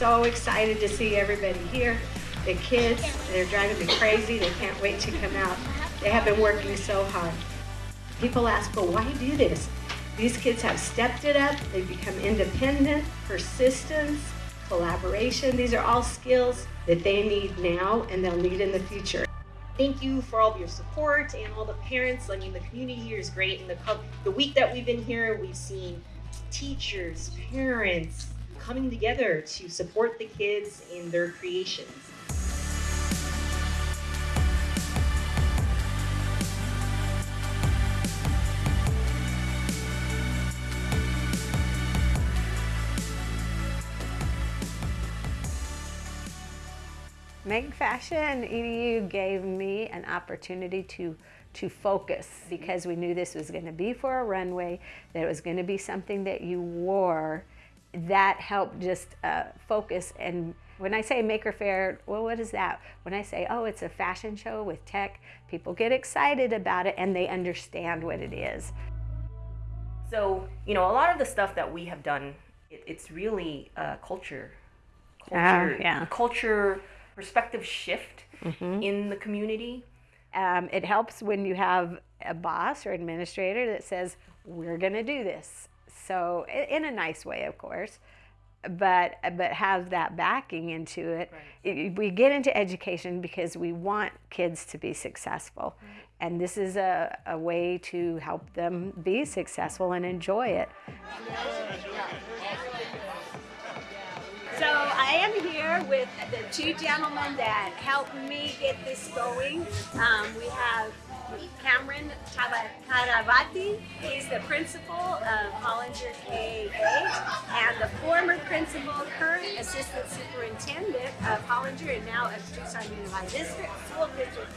so excited to see everybody here. The kids, they're driving me crazy. They can't wait to come out. They have been working so hard. People ask, well, why do this? These kids have stepped it up. They've become independent, persistence, collaboration. These are all skills that they need now and they'll need in the future. Thank you for all of your support and all the parents. I mean, the community here is great. And the, the week that we've been here, we've seen teachers, parents coming together to support the kids in their creations. Make Fashion EDU gave me an opportunity to to focus because we knew this was going to be for a runway, that it was going to be something that you wore. That helped just uh, focus. And when I say Maker Faire, well, what is that? When I say, oh, it's a fashion show with tech, people get excited about it and they understand what it is. So, you know, a lot of the stuff that we have done, it, it's really uh, culture. Culture, uh, yeah. culture perspective shift mm-hmm. in the community. Um, it helps when you have a boss or administrator that says, we're going to do this. So, in a nice way, of course, but but have that backing into it. Right. we get into education because we want kids to be successful. Right. And this is a, a way to help them be successful and enjoy it. So I am here with the two gentlemen that helped me get this going. Um, we have Cameron Taravati. is the principal of Hollinger K-8 and the former principal, current assistant superintendent of Hollinger and now of Tucson Unified District School District.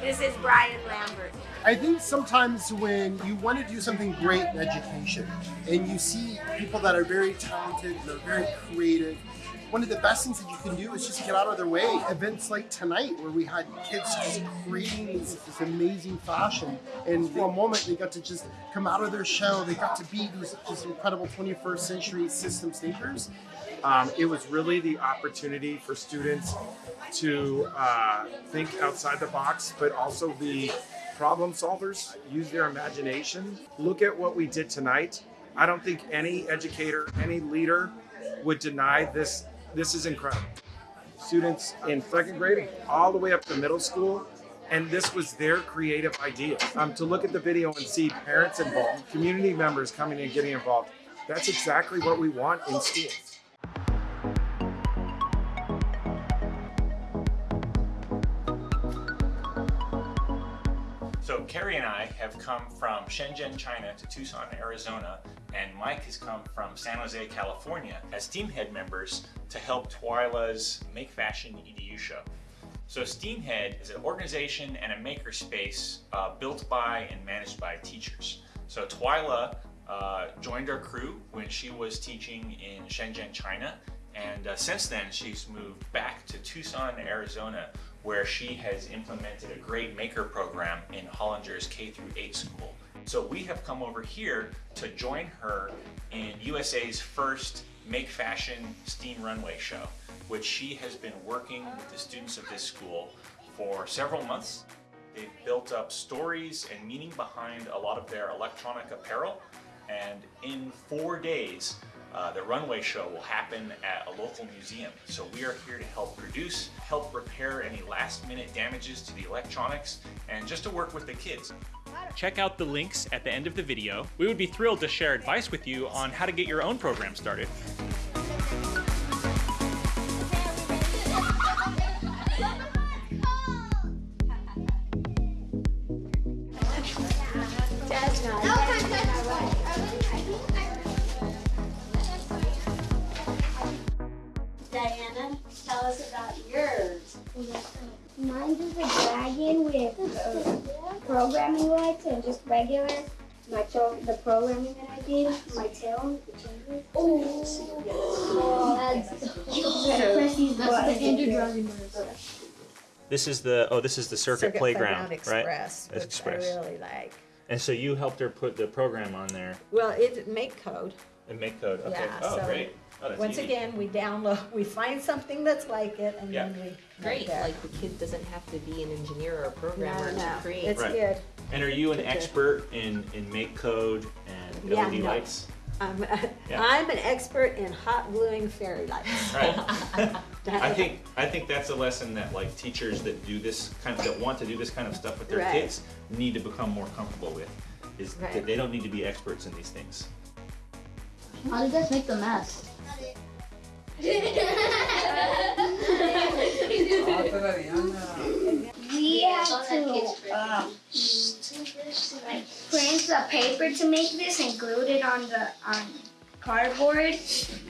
This is Brian Lambert. I think sometimes when you want to do something great in education and you see people that are very talented, they're very creative, one of the best things that you can do is just get out of their way. Events like tonight where we had kids just creating this, this amazing fashion and for a moment they got to just come out of their shell. They got to be these, these incredible 21st century systems thinkers. Um, it was really the opportunity for students to uh, think outside the box, but also be problem solvers, use their imagination. Look at what we did tonight. I don't think any educator, any leader would deny this this is incredible. Students in second grade all the way up to middle school, and this was their creative idea. Um, to look at the video and see parents involved, community members coming and getting involved, that's exactly what we want in schools. So Carrie and I have come from Shenzhen, China to Tucson, Arizona, and Mike has come from San Jose, California as Steamhead members to help Twyla's Make Fashion EDU show. So Steamhead is an organization and a makerspace uh, built by and managed by teachers. So Twyla uh, joined our crew when she was teaching in Shenzhen, China, and uh, since then she's moved back to Tucson, Arizona, where she has implemented a great maker program in Hollinger's K through 8 school. So we have come over here to join her in USA's first Make Fashion Steam Runway show, which she has been working with the students of this school for several months. They've built up stories and meaning behind a lot of their electronic apparel, and in four days, uh, the runway show will happen at a local museum. So we are here to help produce, help repair any last minute damages to the electronics, and just to work with the kids. Check out the links at the end of the video. We would be thrilled to share advice with you on how to get your own program started. The programming that I did, my tail, the changes. Oh, oh that's, that's the Andrew Drowsy This is the oh, this is the circuit, circuit playground, Express, right? That's Express. I really like. And so you helped her put the program on there. Well, it make code. And make code. Okay. Yeah, oh, so great. Oh, that's Once easy. again, we download, we find something that's like it and then Yeah. we. Great, there. like the kid doesn't have to be an engineer or a programmer No, to no, create. it's Right. good. And are you an Okay. expert in, in make code and Yeah, LED no. lights? I'm, Yeah. I'm an expert in hot gluing fairy lights. Right. I think I think that's a lesson that like teachers that do this kind of that want to do this kind of stuff with their Right. kids need to become more comfortable with. Is Right. that they don't need to be experts in these things. How do you guys make the mess? We have to um, like print the paper to make this and glued it on the on cardboard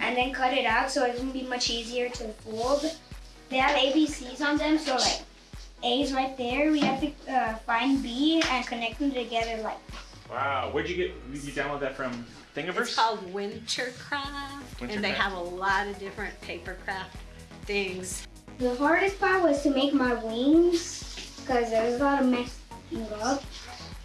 and then cut it out so it wouldn't be much easier to fold. They have ABCs on them, so like A's right there. We have to uh, find B and connect them together like Wow, where'd you get? You download that from Thingiverse? It's called Wintercroft, and they have a lot of different paper craft things. The hardest part was to make my wings because there was a lot of messing up.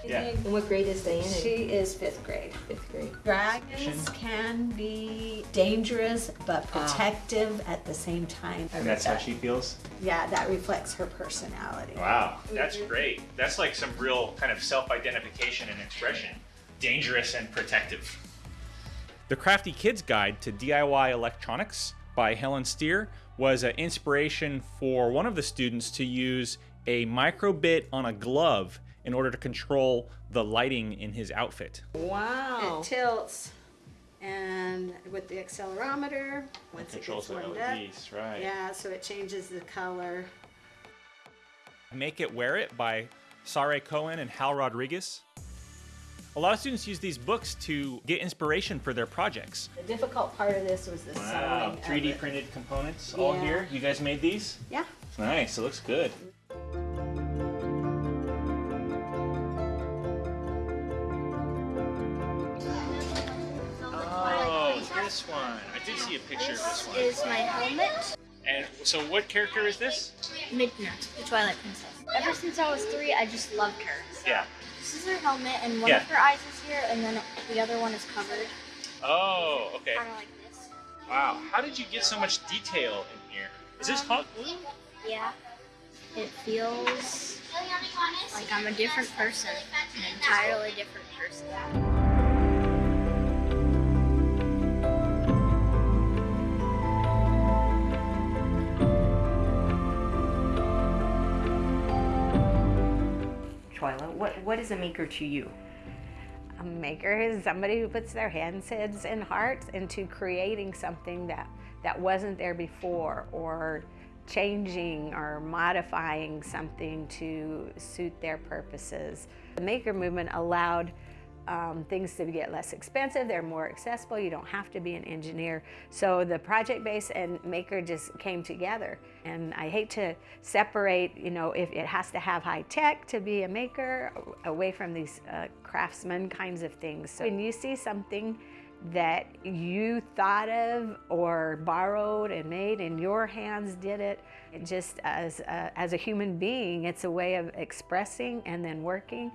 Yeah. And what grade is Diana? She is fifth grade. Fifth grade. Dragons can be dangerous but ah. protective at the same time. And that's how she feels. Yeah, that reflects her personality. Wow, that's great. That's like some real kind of self-identification and expression. Dangerous and protective. The Crafty Kids Guide to DIY Electronics by Helen Steer was an inspiration for one of the students to use a microbit on a glove in order to control the lighting in his outfit. Wow. It tilts, and with the accelerometer, once it Controls gets the warmed up, right. yeah, so it changes the color. Make It Wear It by Sahrye Cohen and Hal Rodriguez. A lot of students use these books to get inspiration for their projects. The difficult part of this was the Wow, sewing. 3D of it. printed components all Yeah. here. You guys made these? Yeah. Nice, it looks good. This one. I did see a picture of this one. is my helmet. And so what character is this? Midna, the Twilight Princess. Ever since I was three, I just loved her. Yeah. This is her helmet, and one Yeah. of her eyes is here, and then the other one is covered, Oh, okay. kind of like this. Wow. How did you get so much detail in here? Is this hot glue? Yeah. It feels like I'm a different person, an entirely different person. Twyla, what, what is a maker to you? A maker is somebody who puts their hands, heads, and hearts into creating something that, that wasn't there before or changing or modifying something to suit their purposes. The maker movement allowed um, things to get less expensive, they're more accessible, you don't have to be an engineer. So the project base and maker just came together. And I hate to separate, you know, if it has to have high tech to be a maker away from these uh, craftsman kinds of things. So when you see something that you thought of or borrowed and made and your hands did it, just as a, as a human being, it's a way of expressing and then working.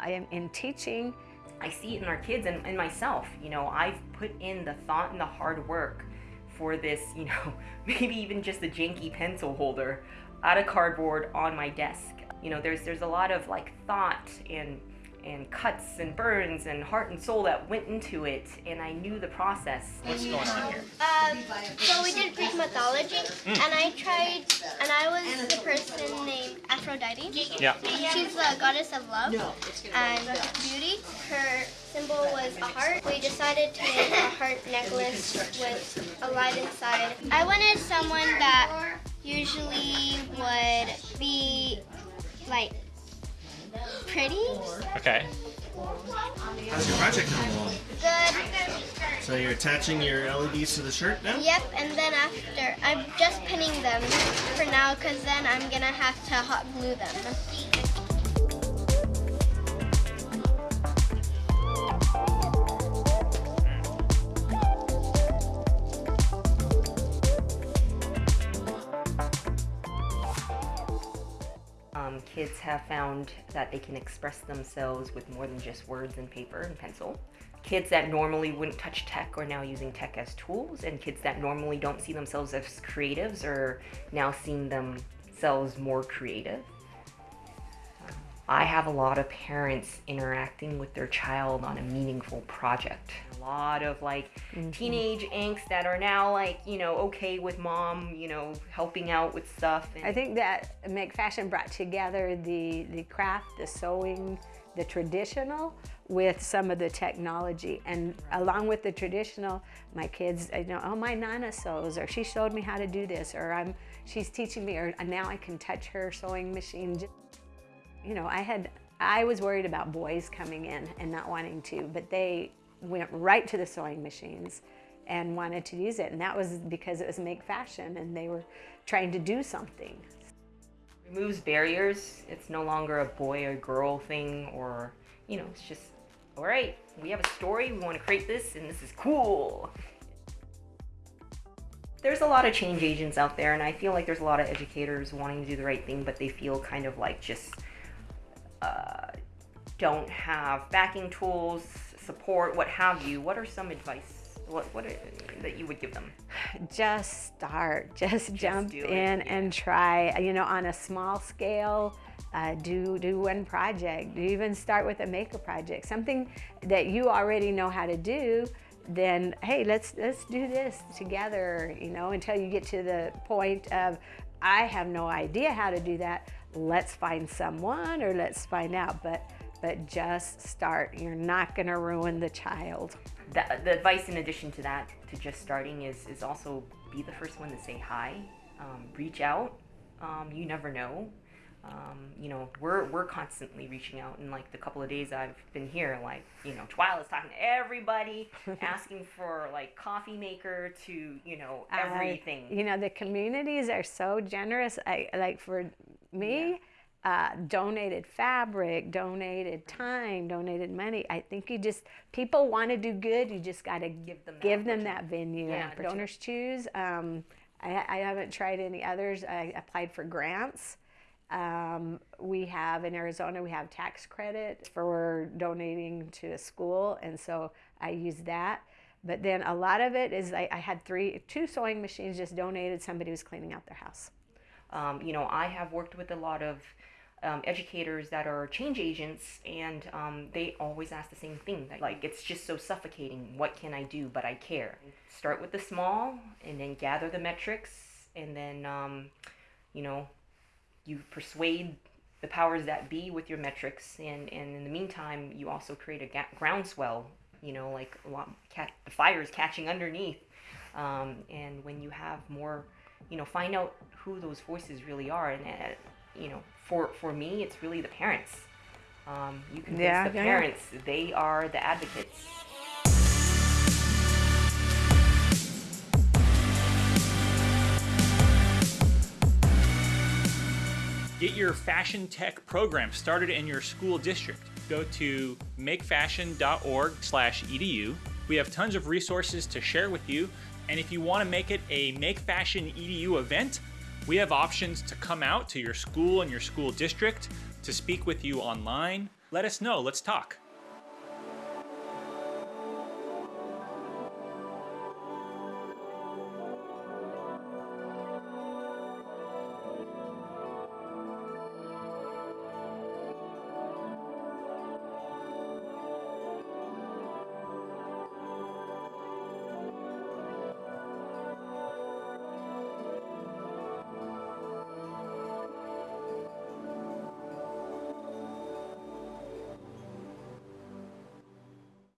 I am in teaching. I see it in our kids and, and myself. You know, I've put in the thought and the hard work for this, you know, maybe even just a janky pencil holder out of cardboard on my desk. You know, there's there's a lot of like thought and and cuts and burns and heart and soul that went into it and I knew the process. What's going on here? Um, so we did Greek mythology, and I tried, and I was the person named Aphrodite. Yeah. She's the goddess of love and beauty. Her symbol was a heart. We decided to make a heart necklace with a light inside. I wanted someone that usually would be like pretty, Okay. How's your project coming along? good. So you're attaching your LEDs to the shirt now? Yep, and then after, I'm just pinning them for now because then I'm gonna have to hot glue them. Kids have found that they can express themselves with more than just words and paper and pencil. kids that normally wouldn't touch tech are now using tech as tools and kids that normally don't see themselves as creatives are now seeing themselves more creative I have a lot of parents interacting with their child on a meaningful project. A lot of like mm-hmm. teenage angst that are now like, you know, okay with mom, you know, helping out with stuff. And I think that Make Fashion brought together the, the craft, the sewing, the traditional with some of the technology. And along with the traditional, my kids, you know, oh, my Nana sews, or she showed me how to do this, or I'm, she's teaching me, or now I can touch her sewing machine you know, I had, I was worried about boys coming in and not wanting to, but they went right to the sewing machines and wanted to use it. And that was because it was make fashion and they were trying to do something. Removes barriers. It's no longer a boy or girl thing or, you know, it's just, all right, we have a story, we want to create this and this is cool. There's a lot of change agents out there and I feel like there's a lot of educators wanting to do the right thing, but they feel kind of like just uh, don't have backing tools, support, what have you, what are some advice what, what are, that you would give them? Just start, just, just jump in yeah. and try, you know, on a small scale, uh, do, do one project, do even start with a maker project, something that you already know how to do, then hey, let's, let's do this together, you know, until you get to the point of, I have no idea how to do that let's find someone or let's find out, but, but just start. You're not gonna ruin the child. The, the advice in addition to that, to just starting is, is also be the first one to say hi, um, reach out. Um, you never know. Um, you know, we're, we're constantly reaching out. In like the couple of days I've been here, like, you know, Twyla's talking to everybody, asking for like coffee maker to, you know, everything. You know, the communities are so generous. I like for me. Yeah. Uh, donated fabric, donated time, donated money. I think you just people want to do good. You just got to give them that give them that venue. Yeah, Donors choose. Um, I, I, haven't tried any others. I applied for grants. Um, we have in Arizona, we have tax credit for donating to a school, and so I use that. But then a lot of it is I, I had three, two sewing machines just donated. Somebody was cleaning out their house. Um, you know, I have worked with a lot of um, educators that are change agents, and um, they always ask the same thing. Like, it's just so suffocating. What can I do? But I care. Start with the small, and then gather the metrics, and then, um, you know, you persuade the powers that be with your metrics, and, and in the meantime, you also create a ga- groundswell. You know, like a lot, cat, the fire is catching underneath, um, and when you have more you know, find out who those voices really are. And, uh, you know, for, for me, it's really the parents. Um, you convince yeah, the yeah, parents, they are the advocates. Get your fashion tech program started in your school district. Go to makefashion.org/edu. We have tons of resources to share with you and if you want to make it a Make Fashion EDU event, we have options to come out to your school and your school district, to speak with you online. Let us know, let's talk.